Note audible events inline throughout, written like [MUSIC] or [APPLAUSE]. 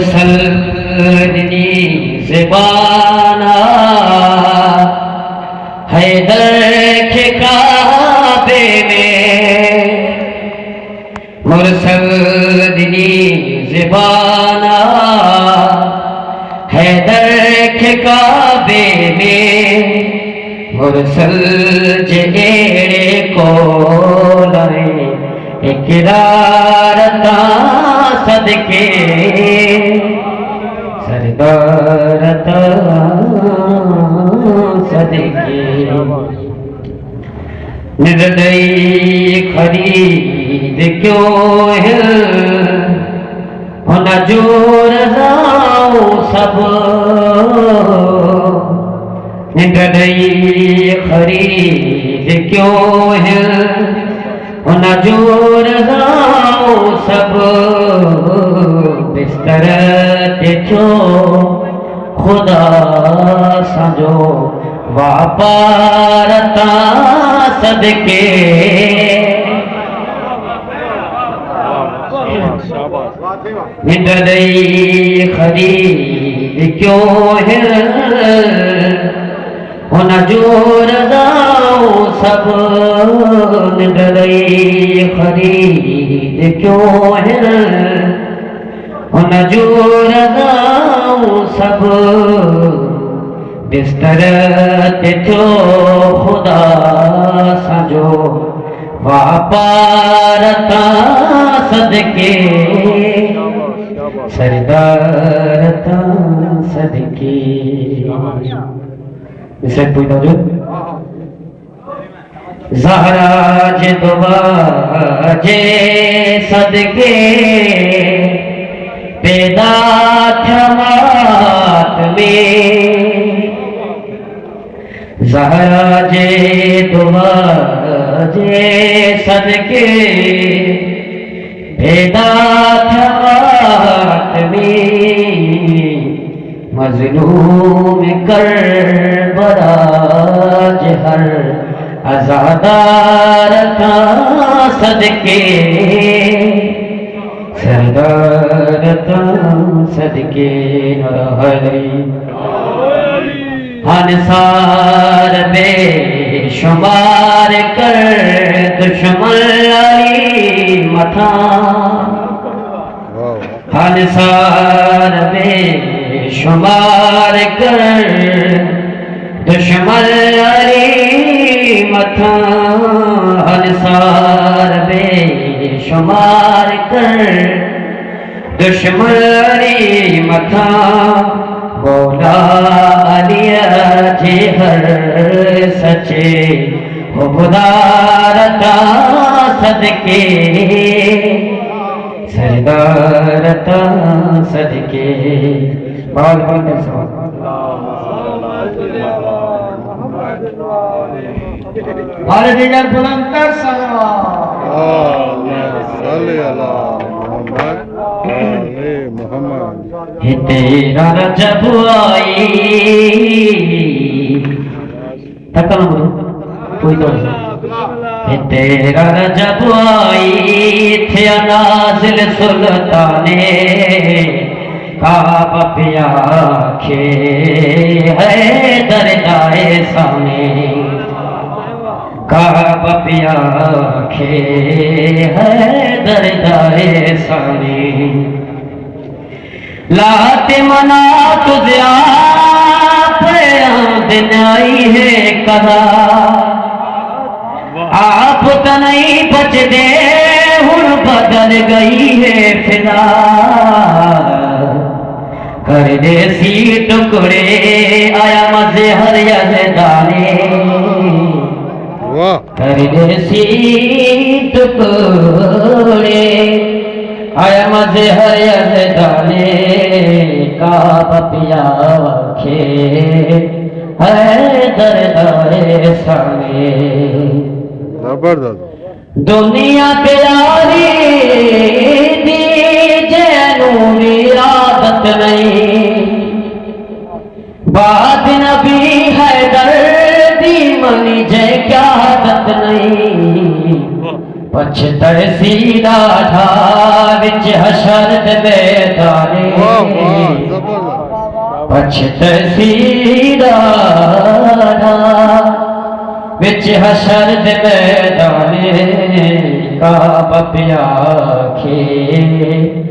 مرسل دنی زبانا حیدر کے کعبے میں۔ مرسل دنی زبانا حیدر کے کعبے میں۔ مرسل جیڑے کو لائے اقرار تا صدقے۔ سردار تا صدقے۔ نردئی خرید کیوں ہے؟ ہونا جو رضاؤ سب۔ نردئی خرید کیوں ہے؟ ہونا جو رضاؤ سب بستر دیکھو خدا سجو واپارتا صدقے۔ ہندئی خرید کیوں ہے؟ ہونا جو رضاؤ سب ہندئی خرید کیوں ہے؟ ہونا جو رضاؤ سب بستر تیتھو خدا سجو واپارتا صدقے سردارتا صدقے۔ اسے کوئی توجہ زہرا جے دعا جے صدقے پیدا تھمات میں زہرا جے دعا جے صدقے پیدا مظلوم کر براج ہر ازادار تھا صدقے سردار تھا صدقے ہری انسار بے شمار کر دشمن علی متھا انسار بے شمار کر دشمن علی متھا انسار بے شمار کر دشمن علی متھا بولا علی جی ہر سچے حبدارتا صدقے۔ سردارتا صدقے۔ بہت بہت سوال اور دیگر بلندر سلام محمد۔ تیرا رجب آئی۔ تکل مدو کوئی تو ہے تیرا رجب آئی، تھے نازل سلطانے کعب پیا کھے ہے دردائے سانے کعب پیا کھے ہے دردائے سانے لات منا تجھے آپ دن آئی ہے کدا آپ تو نہیں بچ دے ہن بدل گئی ہے فضا کر دے سی ٹکڑے آیا مزے ہر یزدانے واہ۔ پردیسی ٹکڑے آیا مجھے ہر دانے۔ کا پپیا کھے ہے دردارے سانے زبردست۔ دنیا پیاری دی جینو بات نہیں۔ بات نبی ہے دردی جے کیا حدت نہیں۔ پچھتر سیدھا تھا وچ حشر دے بیتانے پچھتر سیدھا تھا وچ حشر دے بیتانے کعب پیا کھے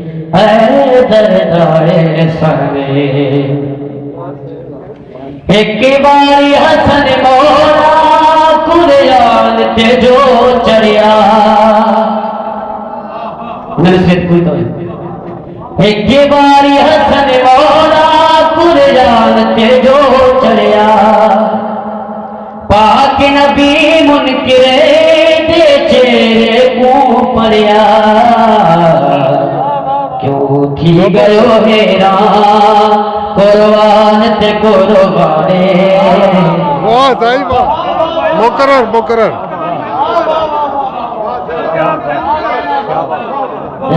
ایک باری حسن مولا قریان تے جو چڑیا نرسیت کوئی تو ہے ایک باری حسن مولا قرآن تے جو چڑیا پاک نبی منکرے حیران قرآن تے قربانے واہ صحیح واہ مقرر مقرر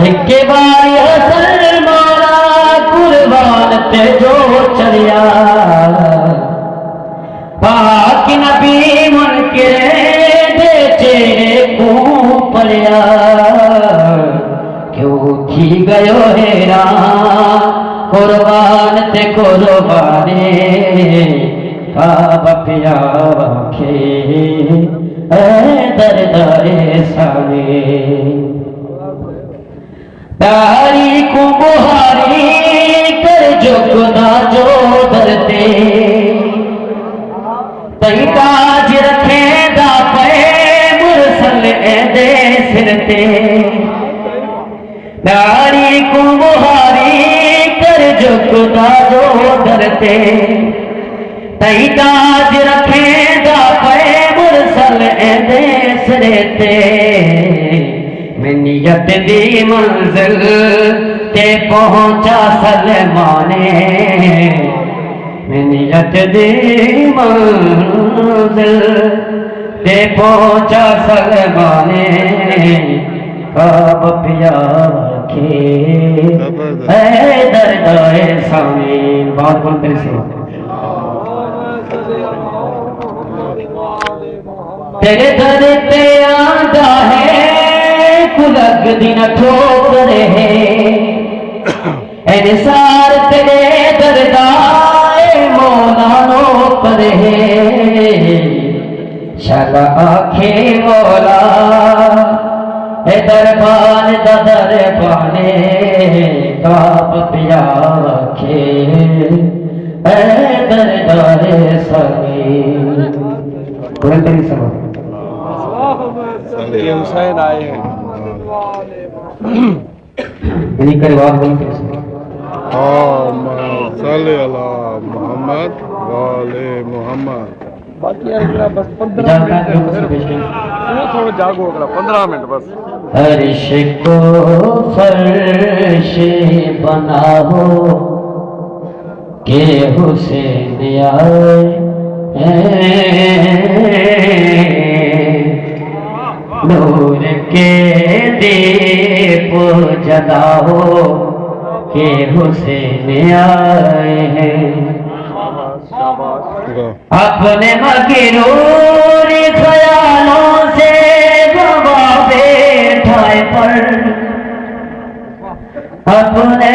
ایک باری حسن مولا قربان تے جو چلیا پاک نبی منکرے کیوں تھی گئو قربان تے قربانے کعب پیا کھے اے دردائے سانے داری کو بہاری کر جو خدا جو درتے تئی تاج رکھے دا پے مرسل اے دے سرتے جو جو درتے تئی تاج رکھے دا پے مرسل اے دے منیت دی منزل تے پہنچا سلمانے منیت دی منزل تے پہنچا سلمانے کعب پیا۔ کے اے دردائے سامین بات کون تیری سوا۔ تیرے در تے آندا ہے کلگ دن ٹھوکر ہے انسار تیرے دردائے مولا نوکر ہے شلا آنکھے مولا دربان دا دربانے کعب پیا رکھے۔ اے دردارے سگی قرآن تیری سمجھ صلی یہ حسین آئے ہیں۔ یعنی روایت بول کے سمجھ اللهم صل على محمد وعلى محمد۔ باقی ہے اگلا بس پندرہ منٹ تھوڑا جاگو اگلا پندرہ منٹ بس۔ عرش کو فرش بناو کہ حسین آئے۔ نور کے دیپ جلاو کہ حسین آئے۔ ہیں اپنے مغرور خیالوں سے اپنے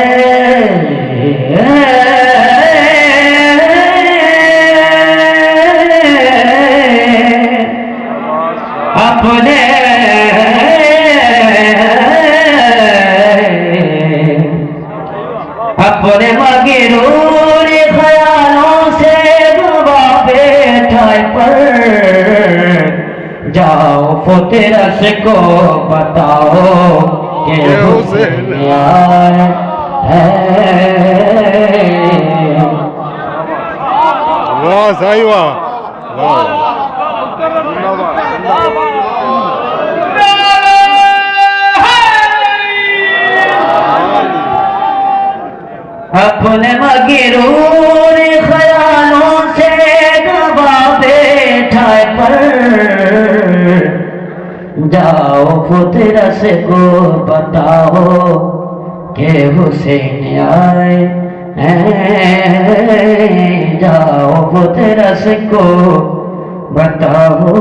فترس کو بتاؤ کہ حسین آئے واہ صحیح واہ۔ واہ۔ اپنے مغرور خیالوں سے دبا بیٹھائے پر۔ جاؤ فطرت سے کو بتاؤ کہ حسین آئے۔ جاؤ فطرت سے کو بتاؤ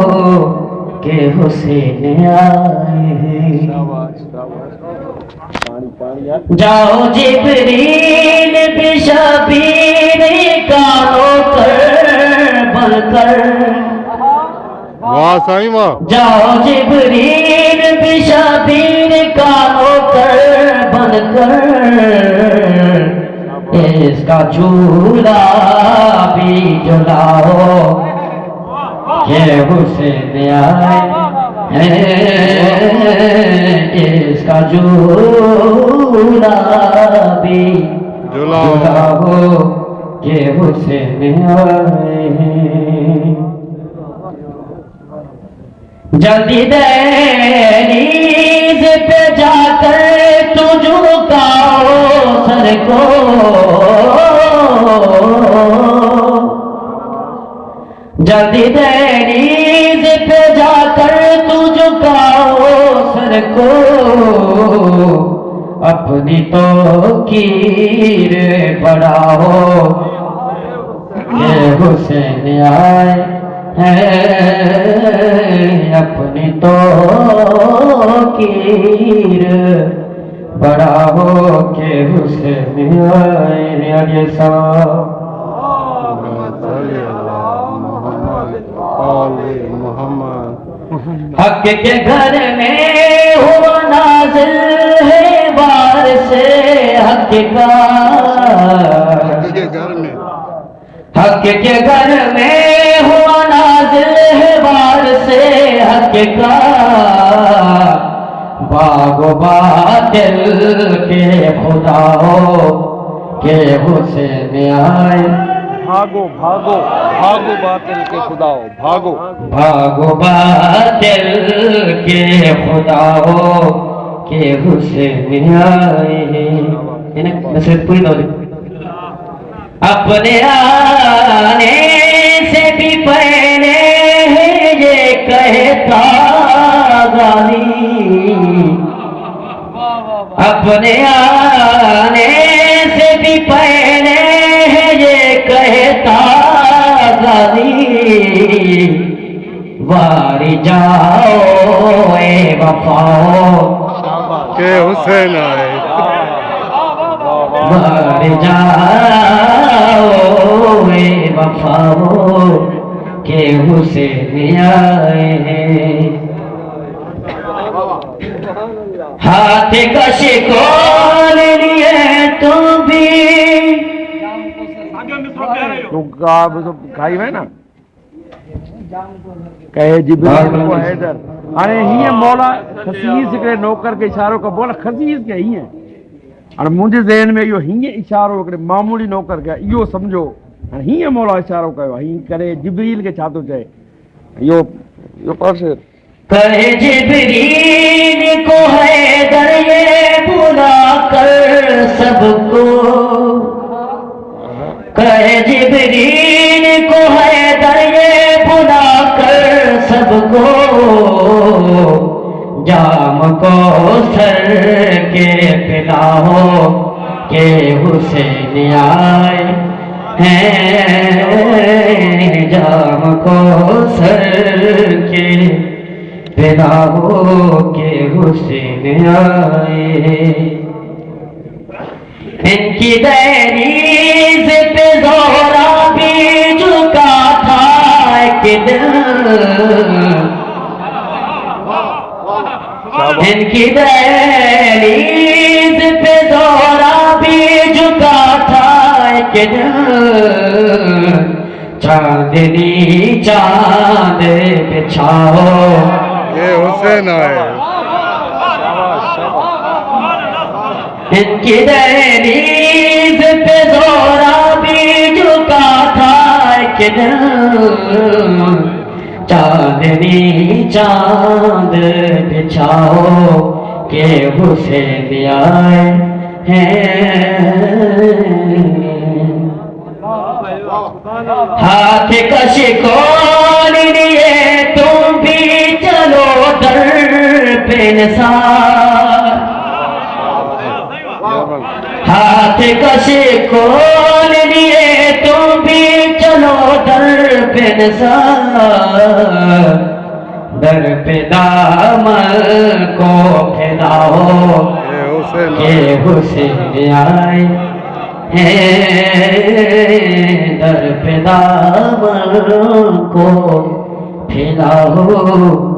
کہ حسین آئے۔ جاؤ جبریل بشابیر کانوں پر بل کر واہ سائیں واہ جاؤ جبریل بشابیر کا ہو کر بن کر۔ اس کا چولا بھی جلاؤ۔ یہ حسین آئے۔ اس کا جولا بھی جلاؤ۔ یہ حسین آئے۔ جلدی دہلیز پہ جا کر تجھ کا سر کو فقیر بڑا ہو کے حسین آئے سلام حق کے گھر میں ہوا نازل ہے بار سے حق کا کے گھر۔ میں حق کے گھر میں ہوا نازل ہے بار سے حق کا باغ با دل کے خدا ہو کہ حسین آئے بھاگو بھاگو بھاگو باطل کے خدا ہو بھاگو۔ بھاگو باطل کے خدا ہو کہ حسین آئے یعنی نصرت پوری دو اپنے آنے سے بھی پہلے یہ کہتا غالی اپنے آنے سے بھی پہلے ہے یہ کہتا غالی واری جاؤ اے وفاؤ کہ حسین آئے۔ مر جاؤ اے وفاؤ کہ حسین آئے ہیں ہاتھ کشی کو لے لیے تو بھی؟ آپ سب کھائی ہوئے نا۔ کہے جبریل کو حیدر۔ ارے ہی مولا خصیص کے نوکر کے اشاروں کا بولا خصیص کے ہی ہیں۔ اور مجھے ذہن میں یہ ہی اشاروں کے معمولی نوکر کے یہ سمجھو۔ ہاں، ہی مولا اشاروں کا ہی کرے جبریل کے چھاتوں چاہے یہ یہ پرسر پر جبریل کو ہے درے یہ بلا کر سب کو۔ کر جبرین کو ہے در بلا کر سب کو۔ جام کو سر کے پلاؤ کہ حسین آئے ہیں۔ جام کو سر کے پیدا ہو کے حسین آئے۔ ان کی دہلیز پہ زہرا بھی جھکا تھا ایک دل ان کی دہلیز پہ زہرا بھی جھکا تھا ایک دل چاندنی چاند بچھاؤ کہ حسین آئے کی دہلیز پہ زورا بھی جھکا تھا ایک دن چاندنی چاند بچھاؤ کہ حسین آئے ہیں ہاتھ کش کون لیے ہاتھ کشے کھول لیے تم بھی چلو در پہ نثار۔ در پہ دامل کو پھیلاؤ کہ حسین آئے در پہ دامل کو پھیلاؤ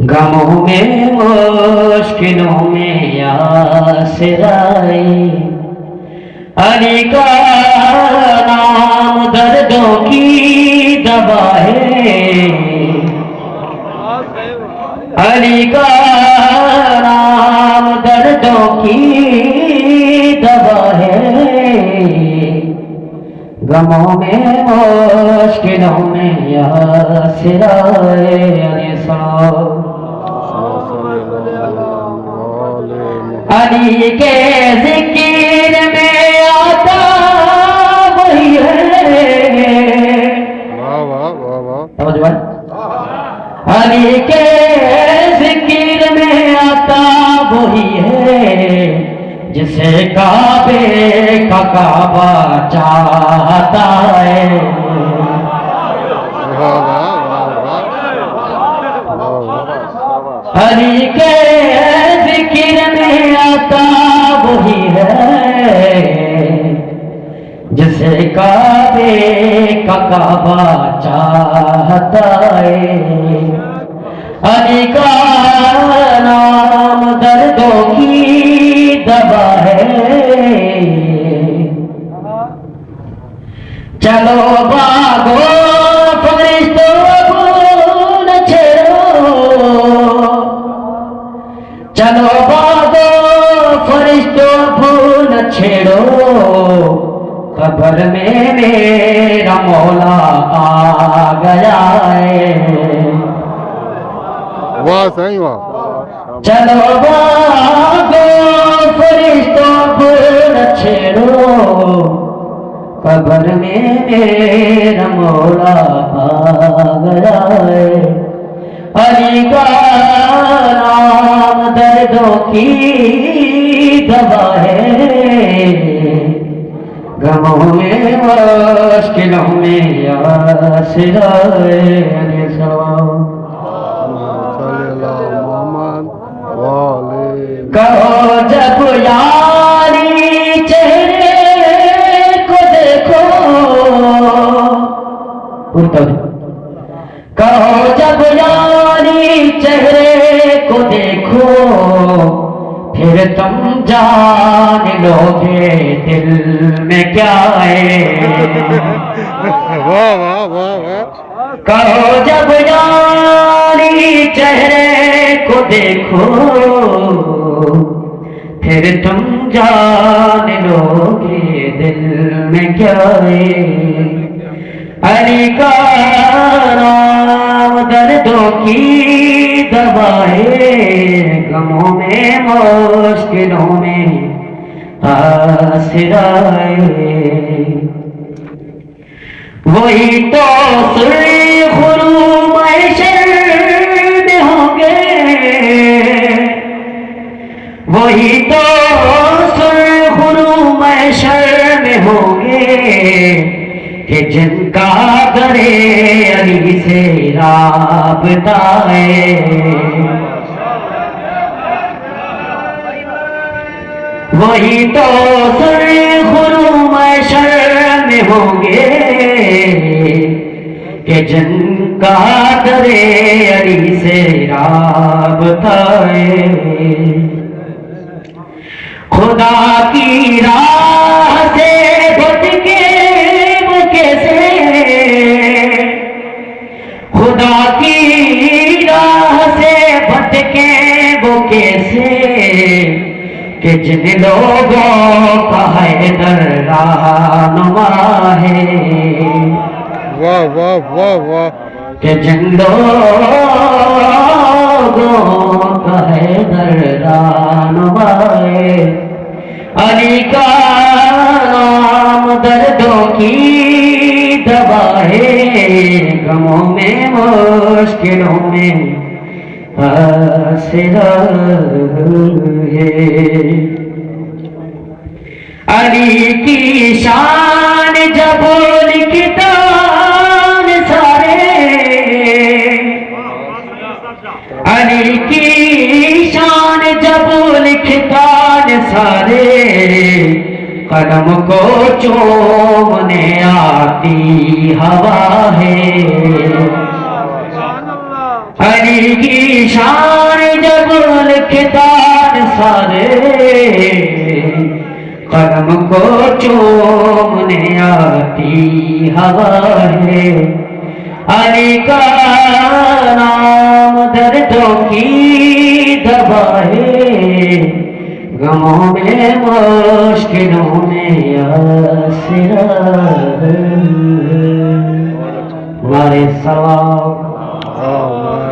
غموں میں، مشکلوں میں آسر آئے علی کا نام دردوں کی دوا ہے علی کا نام دردوں کی دوا ہے غموں میں، مشکلوں میں یاسرائے علی صاحب علی کے ذکر میں آتا وہی ہے۔ واہ واہ واہ واہ۔ سمجھ بات علی کے ذکر میں آتا وہی ہے۔ جسے کعبے کا کعبہ چاہتا ہے۔ علی کے عطا وہی ہے۔ جسے کعبے کا کعبہ چاہتا ہے۔ علی کا نام دردوں کی دوا ہے۔ قبر میں میرا مولا آ گیا ہے۔ واہ واہ۔ چلو باغو فرشتوں پھول چھڑو قبر میں میرا مولا آ گیا ہے۔ علی کا نام دردوں کی دوا ہے۔ غموں میں مشکلوں میں یاسرائے علی سلام۔ صلی کہو جب یاری چہرے کو دیکھو۔ پورتا کہو جب یاری پھر تم جان لو گے دل میں کیا ہے؟ [LAUGHS] کہو جب یاری چہرے کو دیکھو۔ پھر تم جان لو گے دل میں کیا ہے؟ علی کا نام دردوں کی دوا غموں میں، مشکلوں میں آسرائے وہی تو سرخرو محشر میں ہوں گے۔ وہی تو سرخرو محشر میں ہوں گے۔ کہ جن کا درے علی سے رابطہ ہے۔ وہی تو سرخرو محشر میں ہوں گے کہ جن کا درے علی سے رابطہ ہے۔ خدا کی راہ کہ جن لوگوں کا حیدر رہنما ہے۔ واہ واہ واہ واہ۔ کہ جن لوگوں کا حیدر رہنما ہے۔ علی کا نام دردوں کی دوا ہے۔ غموں میں مشکلوں میں۔ آسرا ہے علی کی شان جب لکھتان سارے۔ علی کی شان جب لکھتان سارے۔ قدم کو چومنے آتی ہوا ہے۔ علی کی شان جب لکھتان سارے قدم کو چومنے آتی ہوا ہے۔ علی کا نام دردوں کی دوا ہے۔ غموں میں، مشکلوں میں آسرا ہے۔ ہمارے ثواب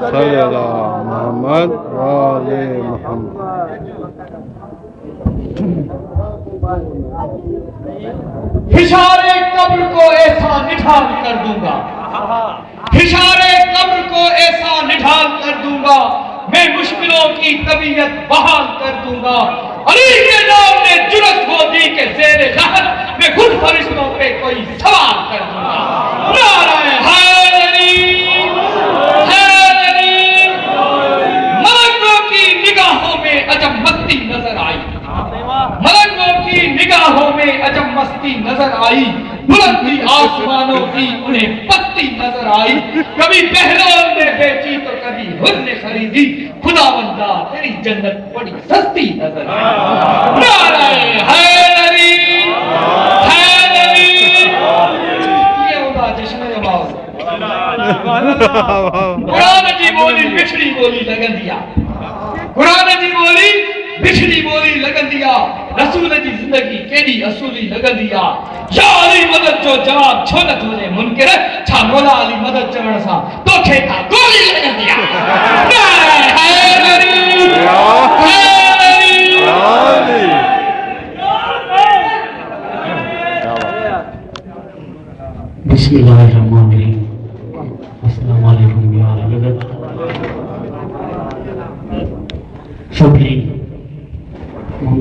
صلی اللہ محمد وال محمد. ہشارے قبر کو ایسا نٹھال کر دوں گا۔ ہشارے قبر کو ایسا نٹھال کر دوں گا۔ میں مشکلوں کی طبیعت بحال کر دوں گا۔ علی کے نام نے جرت ہو دی کہ زیر لہر میں خود فرشتوں پہ کوئی سوال کر دوں گا۔ نعرہ ہے۔ نگاہوں میں عجب مستی نظر آئی بلندی آسمانوں کی، انہیں پتی نظر آئی۔ کبھی بہلول نے بیچی تو کبھی ہر نے خریدی۔ خدا بندہ تیری جنت بڑی سستی نظر آئی۔ نعرہ حیدری حیدری۔ یہ ہوتا جشن نماز قرآن جی بولی مشری بولی لگن دیا۔ قرآن جی بولی بچھڑی بولی لگن دیا، رسول جی زندگی کیڑی اصولی لگن دیا۔ یا علی مدد جو جواب چھوڑت نہ تھونے منکر، چھا مولا علی مدد چوڑ سا تو کھیتا گولی لگن دیا۔ بسم اللہ الرحمن الرحیم۔ السلام علیکم، یا علی مدد۔ شکریہ۔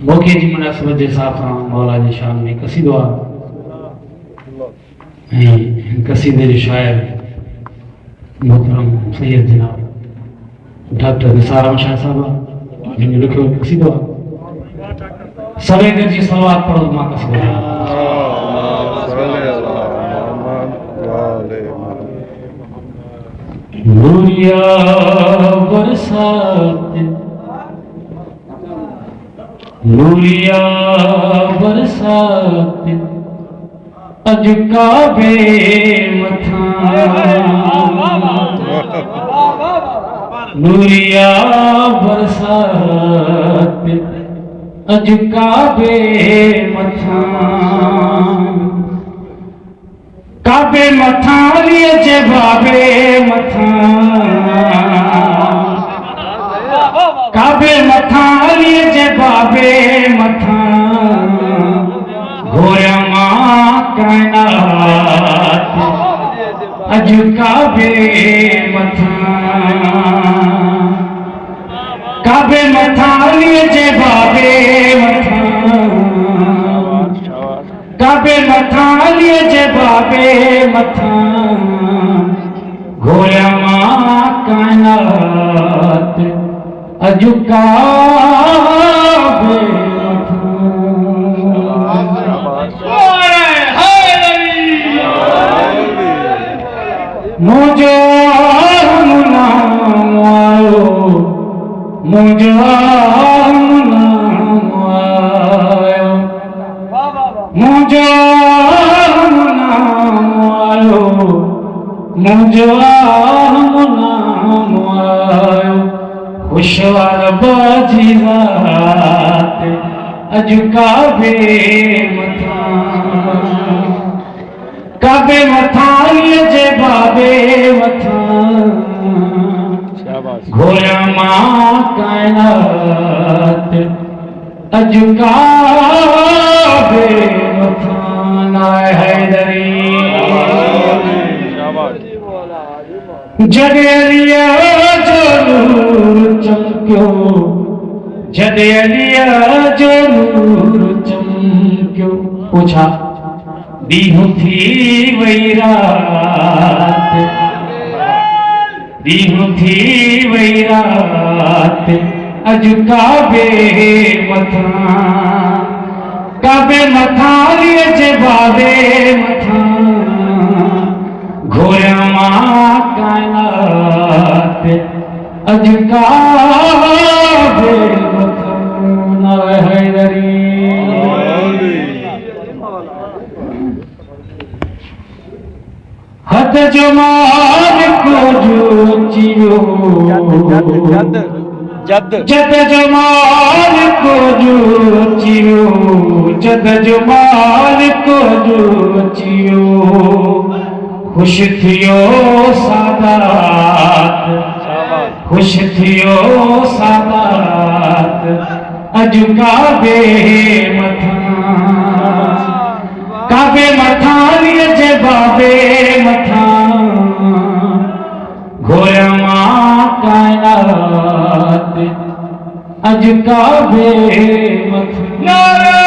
موکے جی مناسبت جیسا تھا، مولا جی شان میں کسی دعا کسی دیر شاعر، محترم سید جناب ڈاکٹر نسارم شاہ صاحب جن لکھو کسی دعا سوے گر جی سلوات پڑھو، ماں کسی دعا نوریا برسات۔ نوریا برسات۔ اج کعبے متھا نوریا برسات۔ اج کعبے متھا کعبے متھان لیے بابے متھان کعبے متھان لیے بابے متھان گویا ماں کائنات اج کعبے متھان کعبے متھان لیے بابے متھان کعبے متھان لیے بابے متھاں گویا ماں کائنات جھکاوے متھاں کعبے متھاں لجے بابے متھاں گھویا ماں کائنات اجکاوے متھاں نائے حیدری۔ جگہ لیا جو چکیوں جد علیا نور چمکیو پوچھا؟ دیہو تھی وہی رات۔ دیہو تھی وہی رات۔ اج کعبے مطا کعبے مطا لیے جے بابے متھا گھوڑے ماں کائنات۔ اج کعبے مطا مر حیدری حد جمال کو جو چیو جد جد جمال کو جو چیو جد جمال کو جو چیو خوش تھیو سادات خوش تھیو سادات اجو کعبے متھا کعبے متھا نیچے بابے متھا گھویا ماں کائنات اجو کعبے متھا نعرہ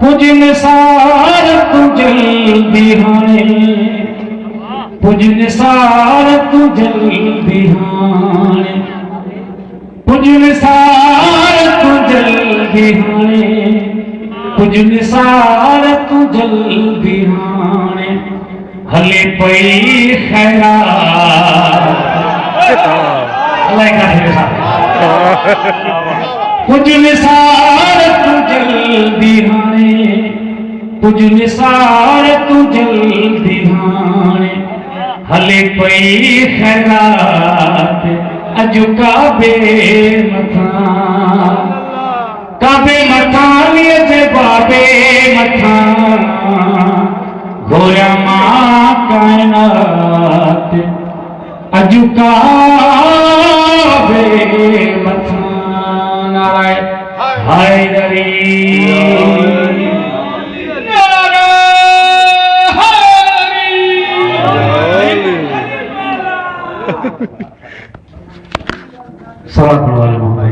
پجن سار پجل بیہانے پنج نسار تو جل بہانے پنج نسار تو جل بہانے پنج نسار تو جل بہانے ہلے پئی خیرہ اللہ کا ہے۔ صاحب پنج نثار تو جل بہانے پنج نسار تو جل بہانے ہلے پئی خیرات اج کعبے متھان کعبے متھان لیے بابے متھان گورا ماں کائنات اج کعبے متھان ہائے ہائے سوال